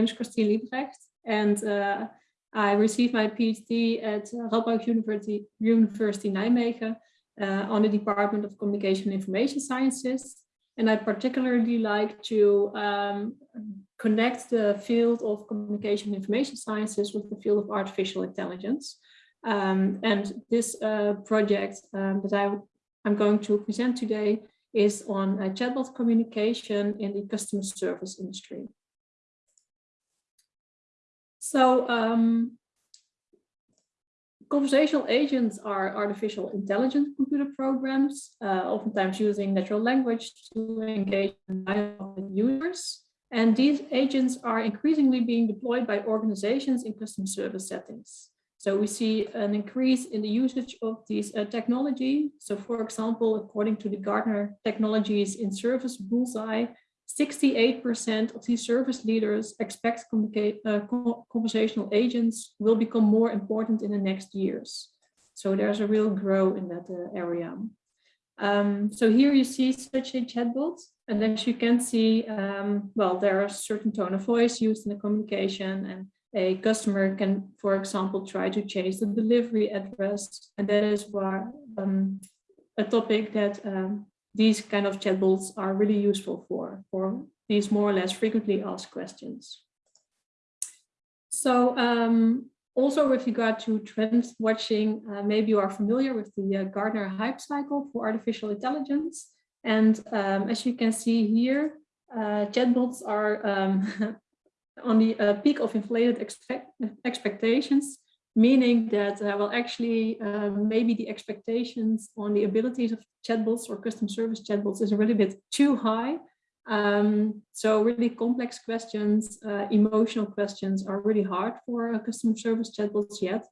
My name is Christine Liebrecht and uh, I received my PhD at Radboud University, University Nijmegen uh, on the Department of Communication and Information Sciences. And I particularly like to um, connect the field of communication and information sciences with the field of artificial intelligence. Um, and this uh, project um, that I, I'm going to present today is on uh, chatbot communication in the customer service industry. So um, conversational agents are artificial intelligence computer programs, uh, oftentimes using natural language to engage with users. And these agents are increasingly being deployed by organizations in customer service settings. So we see an increase in the usage of these uh, technology. So for example, according to the Gartner Technologies in Service Bullseye, 68% of these service leaders expect uh, conversational agents will become more important in the next years. So there's a real grow in that uh, area. Um, so here you see such a chatbot, and as you can see, um, well, there are certain tone of voice used in the communication and a customer can, for example, try to change the delivery address. And that is why um, a topic that um, these kind of chatbots are really useful for, for these more or less frequently asked questions. So um, also with regard to trend watching, uh, maybe you are familiar with the uh, Gartner hype cycle for artificial intelligence. And um, as you can see here, uh, chatbots are um, on the uh, peak of inflated expect expectations, meaning that, uh, well, actually, uh, maybe the expectations on the abilities of chatbots or custom service chatbots is a little bit too high. Um, so really complex questions, uh, emotional questions are really hard for uh, customer service chatbots yet.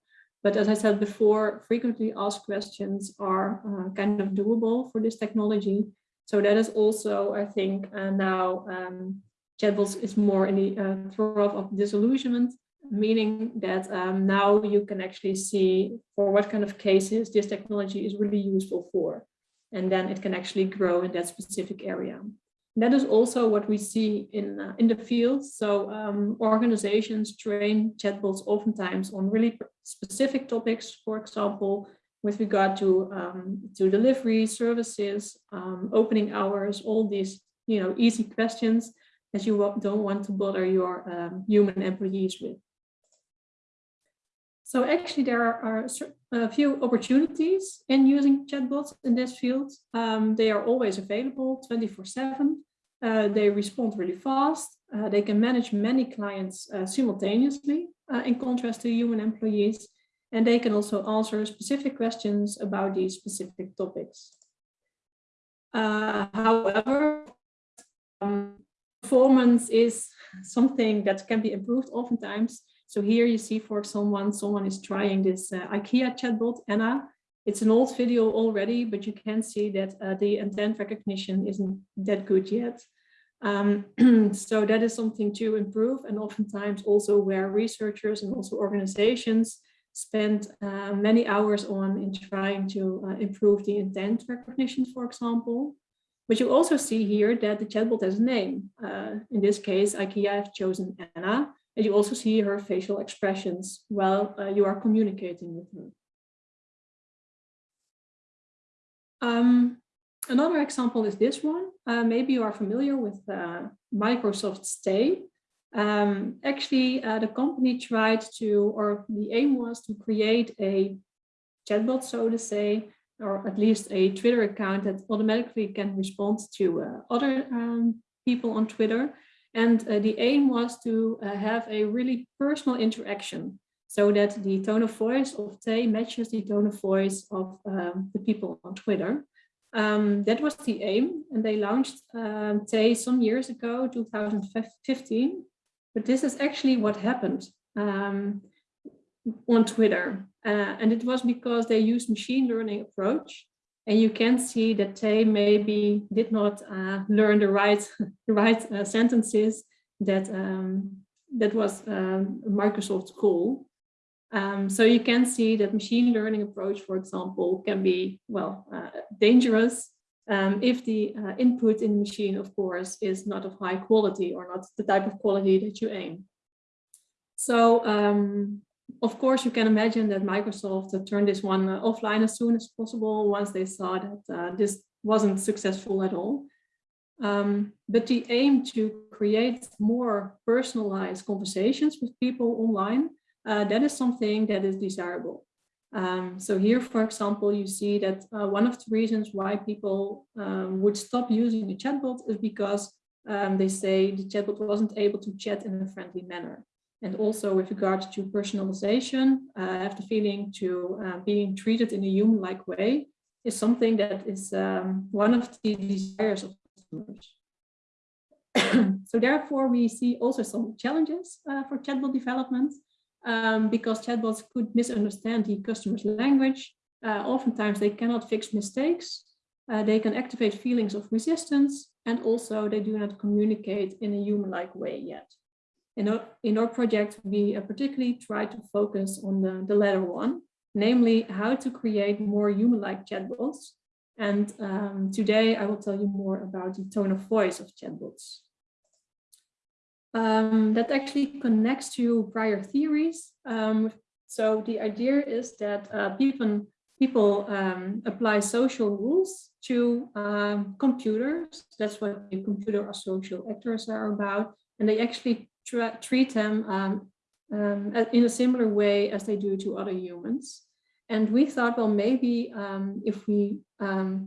But as I said before, frequently asked questions are uh, kind of doable for this technology. So that is also, I think, now um, chatbots is more in the uh, trough of disillusionment, meaning that um, now you can actually see for what kind of cases this technology is really useful for. And then it can actually grow in that specific area. And that is also what we see in, uh, in the field. So um, organizations train chatbots oftentimes on really specific topics, for example, with regard to, um, to delivery services, um, opening hours, all these you know, easy questions that you don't want to bother your um, human employees with. So actually there are a few opportunities in using chatbots in this field. Um, they are always available 24 seven. Uh, they respond really fast. Uh, they can manage many clients uh, simultaneously uh, in contrast to human employees. And they can also answer specific questions about these specific topics. Uh, however, um, performance is something that can be improved oftentimes. So here you see for someone, someone is trying this uh, IKEA chatbot, Anna. It's an old video already, but you can see that uh, the intent recognition isn't that good yet. Um, so that is something to improve and oftentimes also where researchers and also organizations spend uh, many hours on in trying to uh, improve the intent recognition, for example. But you also see here that the chatbot has a name. Uh, in this case, IKEA have chosen Anna, and you also see her facial expressions while uh, you are communicating with her. Um, another example is this one. Uh, maybe you are familiar with uh, Microsoft's Tay. Um, actually, uh, the company tried to, or the aim was to create a chatbot, so to say, or at least a Twitter account that automatically can respond to uh, other um, people on Twitter. And uh, the aim was to uh, have a really personal interaction so that the tone of voice of Tay matches the tone of voice of um, the people on Twitter. Um, that was the aim and they launched um, Tay some years ago, 2015. But this is actually what happened. Um, on Twitter. Uh, and it was because they used machine learning approach. And you can see that they maybe did not uh, learn the right, the right uh, sentences that, um, that was um, Microsoft's goal. Um, so you can see that machine learning approach, for example, can be, well, uh, dangerous um, if the uh, input in the machine, of course, is not of high quality or not the type of quality that you aim. So, um, of course, you can imagine that Microsoft turned this one uh, offline as soon as possible once they saw that uh, this wasn't successful at all. Um, but the aim to create more personalized conversations with people online, uh, that is something that is desirable. Um, so here, for example, you see that uh, one of the reasons why people um, would stop using a chatbot is because um, they say the chatbot wasn't able to chat in a friendly manner. And also with regard to personalization, uh, I have the feeling to uh, being treated in a human-like way is something that is um, one of the desires of customers. so therefore, we see also some challenges uh, for chatbot development um, because chatbots could misunderstand the customer's language. Uh, oftentimes they cannot fix mistakes. Uh, they can activate feelings of resistance and also they do not communicate in a human-like way yet. In our, in our project, we uh, particularly try to focus on the, the latter one, namely how to create more human-like chatbots. And um, today I will tell you more about the tone of voice of chatbots um, that actually connects to prior theories. Um, so the idea is that uh, people, people um, apply social rules to um, computers. That's what the computers are social actors are about. And they actually treat them um, um, in a similar way as they do to other humans. And we thought, well, maybe if we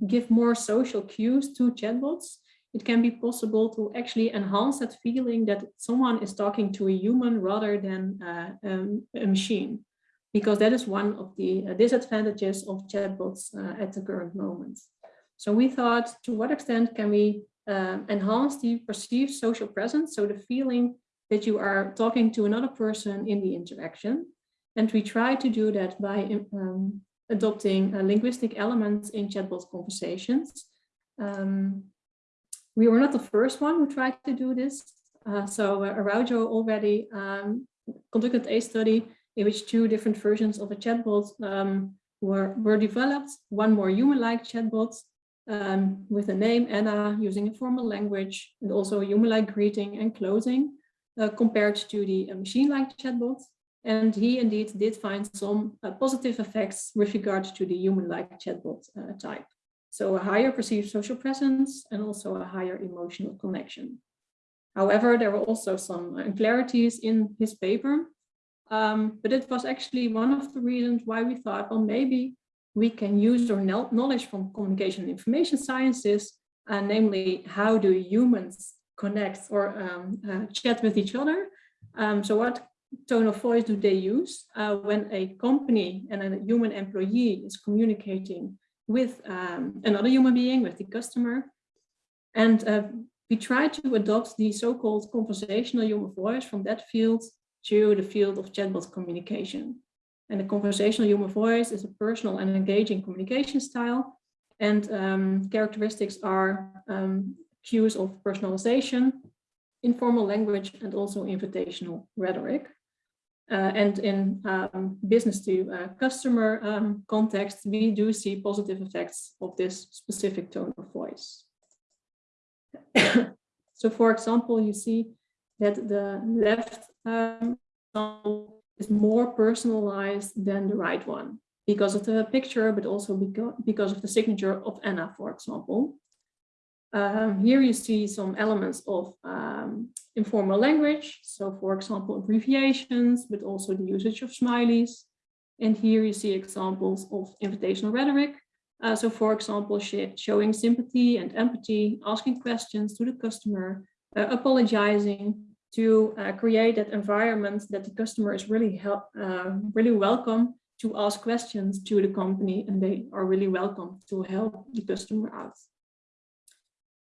give more social cues to chatbots, it can be possible to actually enhance that feeling that someone is talking to a human rather than uh, um, a machine, because that is one of the disadvantages of chatbots uh, at the current moment. So we thought, to what extent can we uh, enhance the perceived social presence, so the feeling that you are talking to another person in the interaction. And we try to do that by um, adopting uh, linguistic elements in chatbot conversations. Um, we were not the first one who tried to do this. Uh, so uh, Araujo already um, conducted a study in which two different versions of a chatbot um, were, were developed, one more human-like chatbot um, with a name Anna using a formal language and also a human-like greeting and closing uh, compared to the uh, machine-like chatbot. And he indeed did find some uh, positive effects with regard to the human-like chatbot uh, type. So a higher perceived social presence and also a higher emotional connection. However, there were also some unclarities in his paper, um, but it was actually one of the reasons why we thought, well, maybe we can use our knowledge from communication and information sciences, uh, namely how do humans connect or um, uh, chat with each other. Um, so what tone of voice do they use uh, when a company and a human employee is communicating with um, another human being, with the customer. And uh, we try to adopt the so-called conversational human voice from that field to the field of chatbot communication. And the conversational human voice is a personal and engaging communication style. And um, characteristics are um, cues of personalization, informal language, and also invitational rhetoric. Uh, and in um, business to uh, customer um, context, we do see positive effects of this specific tone of voice. so for example, you see that the left um, is more personalized than the right one because of the picture, but also because of the signature of Anna, for example. Um, here you see some elements of um, informal language. So for example, abbreviations, but also the usage of smileys. And here you see examples of invitational rhetoric. Uh, so for example, sh showing sympathy and empathy, asking questions to the customer, uh, apologizing to uh, create that environment that the customer is really help, uh, really welcome to ask questions to the company and they are really welcome to help the customer out.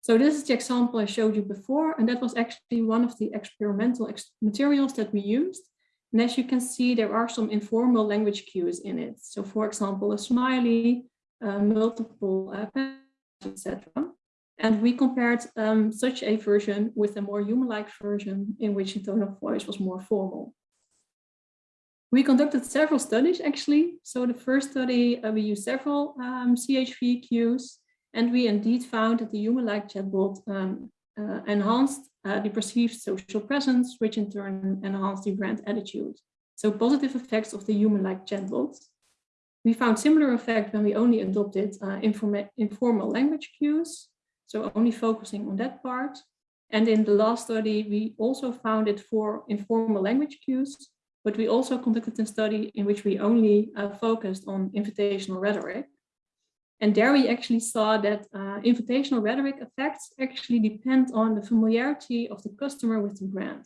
So this is the example I showed you before, and that was actually one of the experimental ex materials that we used. And as you can see, there are some informal language cues in it. So for example, a smiley, uh, multiple uh, etc. And we compared um, such a version with a more human-like version in which the tone of voice was more formal. We conducted several studies actually. So the first study, uh, we used several um, CHV cues And we indeed found that the human-like chatbot um, uh, enhanced uh, the perceived social presence, which in turn enhanced the brand attitude. So positive effects of the human-like chatbot. We found similar effect when we only adopted uh, informal language cues, so only focusing on that part. And in the last study, we also found it for informal language cues, but we also conducted a study in which we only uh, focused on invitational rhetoric. And there we actually saw that uh, invitational rhetoric effects actually depend on the familiarity of the customer with the brand.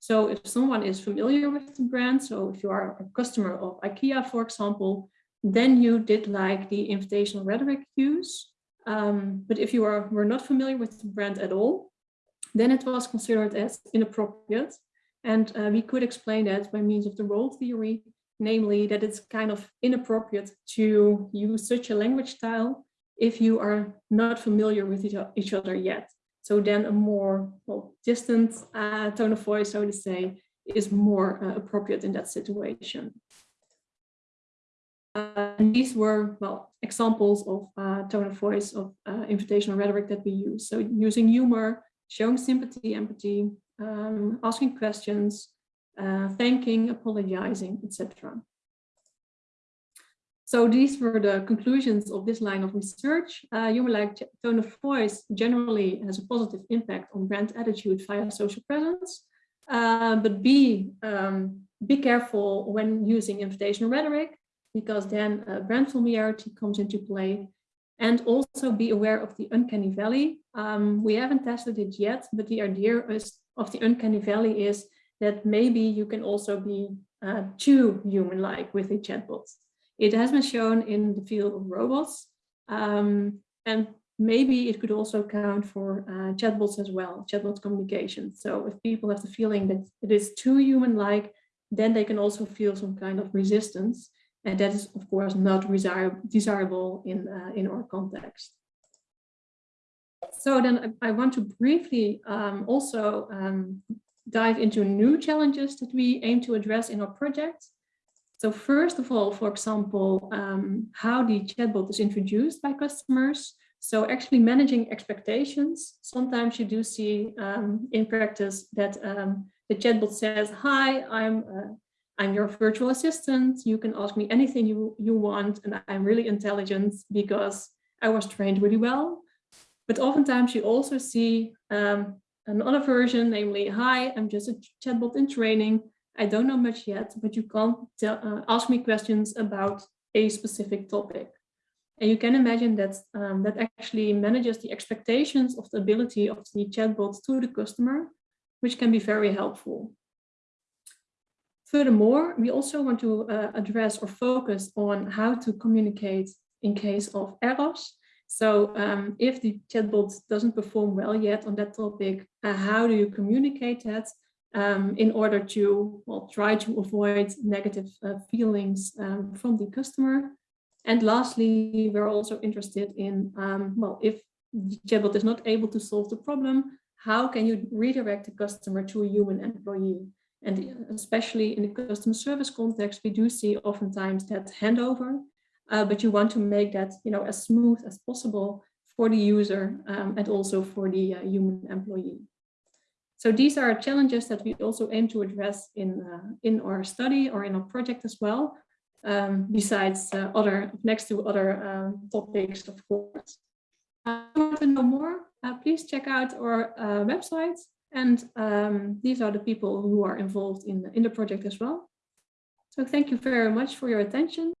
So if someone is familiar with the brand, so if you are a customer of IKEA, for example, then you did like the invitational rhetoric cues. Um, but if you are, were not familiar with the brand at all, then it was considered as inappropriate. And uh, we could explain that by means of the role theory namely that it's kind of inappropriate to use such a language style if you are not familiar with each other yet. So then a more well, distant uh, tone of voice, so to say, is more uh, appropriate in that situation. Uh, and these were, well, examples of uh, tone of voice of uh, invitational rhetoric that we use. So using humor, showing sympathy, empathy, um, asking questions, uh, thanking, apologizing, etc. So these were the conclusions of this line of research. Uh, Human-like tone of voice generally has a positive impact on brand attitude via social presence. Uh, but be, um, be careful when using invitational rhetoric, because then uh, brand familiarity comes into play. And also be aware of the uncanny valley. Um, we haven't tested it yet, but the idea is, of the uncanny valley is that maybe you can also be uh, too human-like with a chatbot. It has been shown in the field of robots, um, and maybe it could also count for uh, chatbots as well, chatbot communication. So if people have the feeling that it is too human-like, then they can also feel some kind of resistance. And that is, of course, not desirable in, uh, in our context. So then I, want to briefly um, also um, dive into new challenges that we aim to address in our project. So first of all, for example, um, how the chatbot is introduced by customers. So actually managing expectations. Sometimes you do see um, in practice that um, the chatbot says, hi, I'm, uh, I'm your virtual assistant. You can ask me anything you, you want and I'm really intelligent because I was trained really well. But oftentimes you also see um, another version, namely, hi, I'm just a chatbot in training. I don't know much yet, but you can tell, uh, ask me questions about a specific topic. And you can imagine that um, that actually manages the expectations of the ability of the chatbot to the customer, which can be very helpful. Furthermore, we also want to uh, address or focus on how to communicate in case of errors so um, if the chatbot doesn't perform well yet on that topic, uh, how do you communicate that um, in order to well, try to avoid negative uh, feelings um, from the customer? And lastly, we're also interested in, um, well, if the chatbot is not able to solve the problem, how can you redirect the customer to a human employee? And especially in the customer service context, we do see oftentimes that handover uh, but you want to make that you know as smooth as possible for the user um, and also for the uh, human employee. So these are challenges that we also aim to address in uh, in our study or in our project as well, um, besides uh, other next to other um, topics, of course. Uh, if you want to know more, uh, please check out our website. And um, these are the people who are involved in, in the project as well. So thank you very much for your attention.